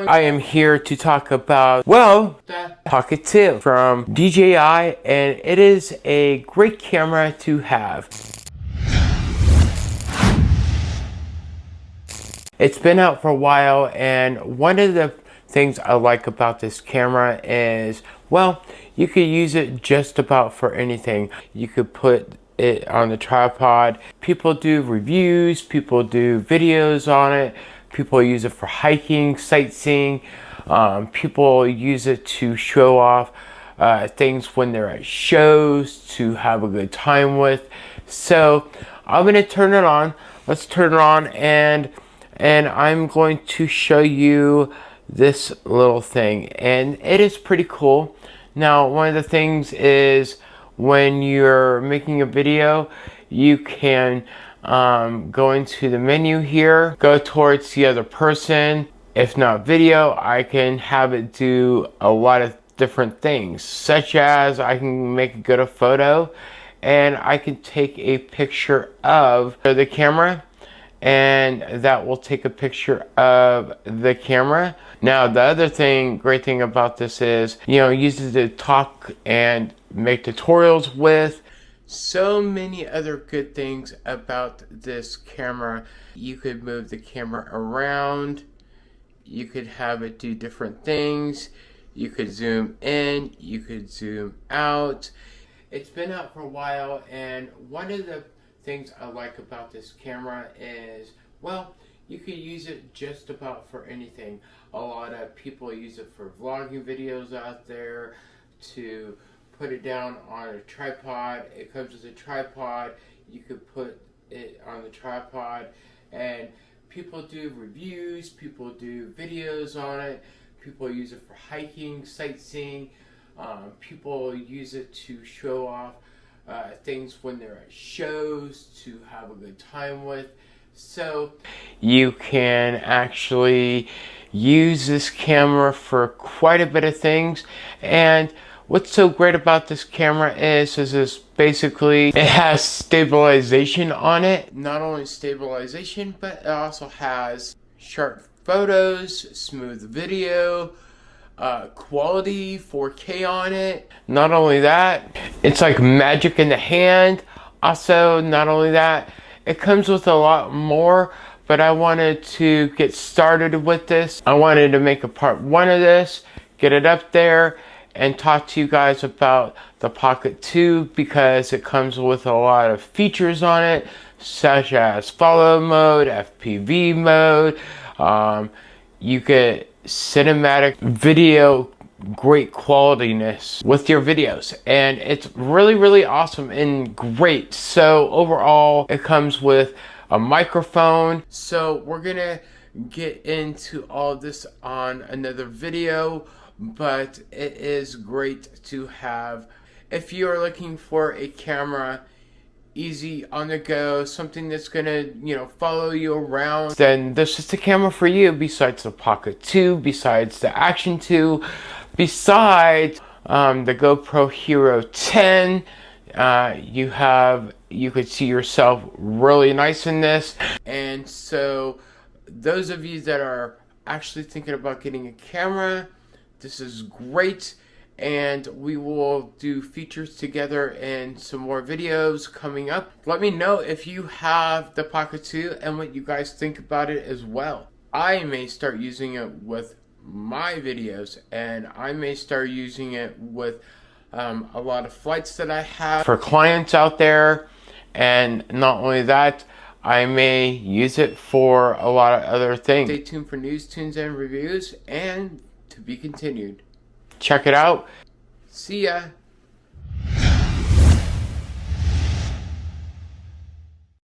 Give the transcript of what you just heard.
everyone. I am here to talk about, well, the Pocket 2 from DJI and it is a great camera to have. It's been out for a while and one of the things I like about this camera is, well, you could use it just about for anything. You could put it on the tripod. People do reviews, people do videos on it, people use it for hiking, sightseeing, um, people use it to show off uh, things when they're at shows to have a good time with. So I'm gonna turn it on. Let's turn it on and and I'm going to show you this little thing and it is pretty cool. Now one of the things is when you're making a video, you can um, go into the menu here, go towards the other person. If not video, I can have it do a lot of different things, such as I can make a good a photo and I can take a picture of the camera and that will take a picture of the camera. Now the other thing, great thing about this is, you know, uses to talk and make tutorials with. So many other good things about this camera. You could move the camera around. You could have it do different things. You could zoom in. You could zoom out. It's been out for a while and one of the things I like about this camera is, well, you could use it just about for anything. A lot of people use it for vlogging videos out there, to put it down on a tripod. It comes with a tripod. You could put it on the tripod and people do reviews, people do videos on it, people use it for hiking, sightseeing, um, people use it to show off uh, things when they're at shows to have a good time with. So you can actually use this camera for quite a bit of things and what's so great about this camera is is this basically it has stabilization on it not only stabilization but it also has sharp photos smooth video uh, quality 4K on it. Not only that, it's like magic in the hand. Also, not only that, it comes with a lot more, but I wanted to get started with this. I wanted to make a part one of this, get it up there, and talk to you guys about the Pocket 2 because it comes with a lot of features on it, such as follow mode, FPV mode, um, you get cinematic video great qualityness with your videos and it's really really awesome and great. So overall it comes with a microphone. So we're gonna get into all this on another video but it is great to have if you are looking for a camera easy on the go, something that's gonna, you know, follow you around, then this is the camera for you besides the Pocket 2, besides the Action 2, besides um, the GoPro Hero 10. Uh, you have, you could see yourself really nice in this. And so those of you that are actually thinking about getting a camera, this is great and we will do features together and some more videos coming up. Let me know if you have the Pocket 2 and what you guys think about it as well. I may start using it with my videos and I may start using it with um, a lot of flights that I have for clients out there and not only that I may use it for a lot of other things. Stay tuned for news, tunes, and reviews and to be continued check it out. See ya.